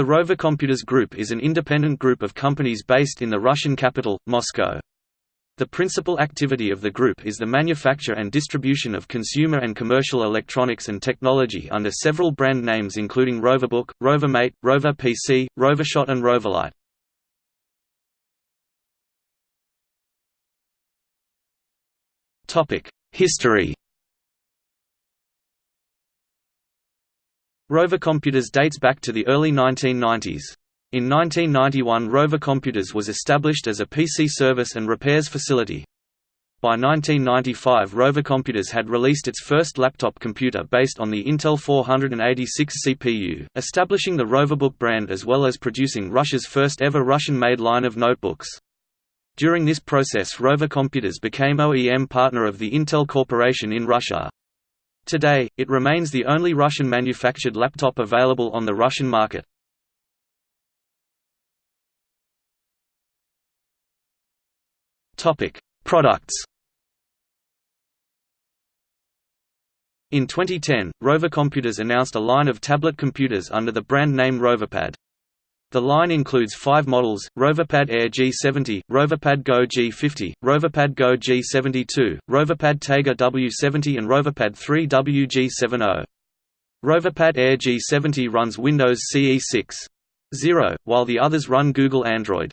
The Rover Computers Group is an independent group of companies based in the Russian capital, Moscow. The principal activity of the group is the manufacture and distribution of consumer and commercial electronics and technology under several brand names including Roverbook, Rovermate, Rover PC, Rovershot and Roverlight. History Rover Computers dates back to the early 1990s. In 1991 Rover Computers was established as a PC service and repairs facility. By 1995 Rover Computers had released its first laptop computer based on the Intel 486 CPU, establishing the Roverbook brand as well as producing Russia's first ever Russian-made line of notebooks. During this process Rover Computers became OEM partner of the Intel Corporation in Russia. Today, it remains the only Russian-manufactured laptop available on the Russian market. Products In 2010, Rover Computers announced a line of tablet computers under the brand name Roverpad. The line includes five models, Roverpad Air G70, Roverpad Go G50, Roverpad Go G72, Roverpad Taiga W70 and Roverpad 3 WG70. Roverpad Air G70 runs Windows CE 6.0, while the others run Google Android.